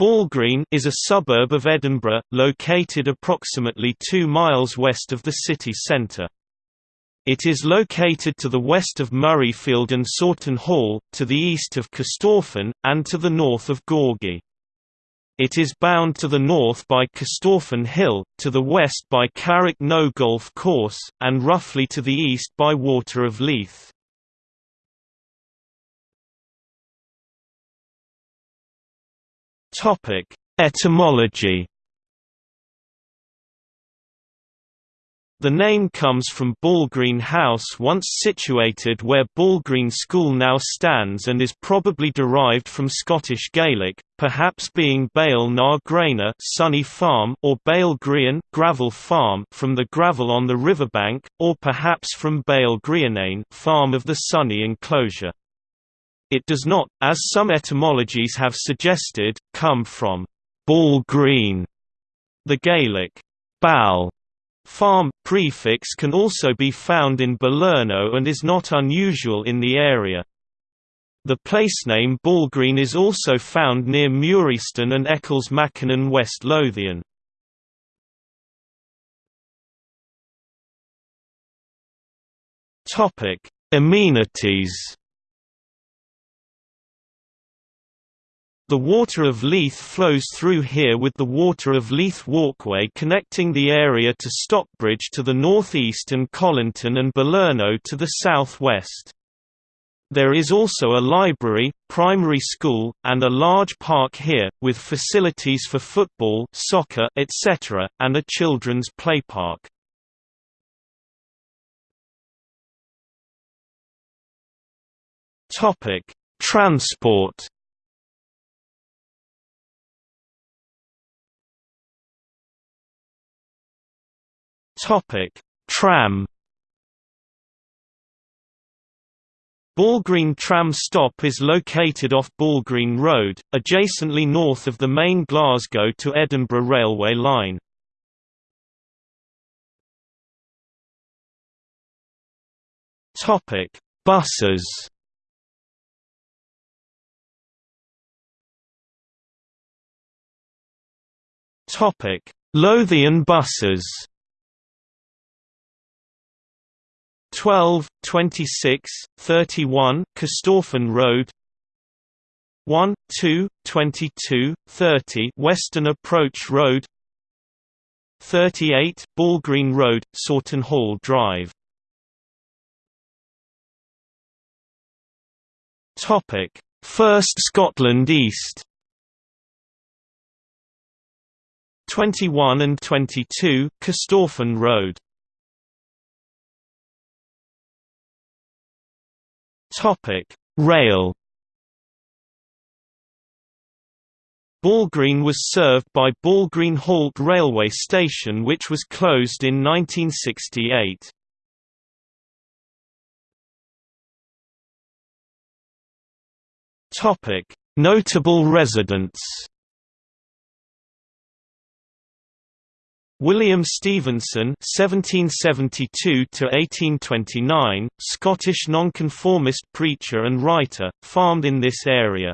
Balgreen is a suburb of Edinburgh, located approximately 2 miles west of the city centre. It is located to the west of Murrayfield and Saughtonhall, to the east of Corstorphine, and to the north of Gorgie. It is bound to the north by Corstorphine Hill, to the west by Carrick Knowe Golf Course, and roughly to the east by Water of Leith. Topic: Etymology. The name comes from Balgreen House once situated where Balgreen School now stands and is probably derived from Scottish Gaelic, perhaps being Bale na Graina sunny farm or Bale Grian gravel farm from the gravel on the riverbank, or perhaps from Bale Grianane farm of the sunny enclosure. It does not, as some etymologies have suggested, come from ball green. The Gaelic bal farm prefix can also be found in Balerno and is not unusual in the area. The placename Balgreen is also found near Murieston and Ecclesmachan West Lothian. Amenities The Water of Leith flows through here with the Water of Leith Walkway connecting the area to Stockbridge to the northeast and Colinton and Balerno to the southwest. There is also a library, primary school, and a large park here, with facilities for football soccer, etc., and a children's play playpark. Transport Topic: Tram Balgreen tram stop is located off Balgreen Road, adjacently north of the main Glasgow to Edinburgh railway line. Topic: Buses. Topic: Lothian buses. 12, 26, 31 Corstorphine Road. 1, 2, 22, 30 Western Approach Road. 38 Balgreen Road, Saughtonhall Drive. First Scotland East. 21 and 22 Corstorphine Road Topic: Rail. Balgreen was served by Balgreen Halt railway station which was closed in 1968. Topic: Notable residents. William Stevenson (1772–1829), Scottish Nonconformist preacher and writer, farmed in this area.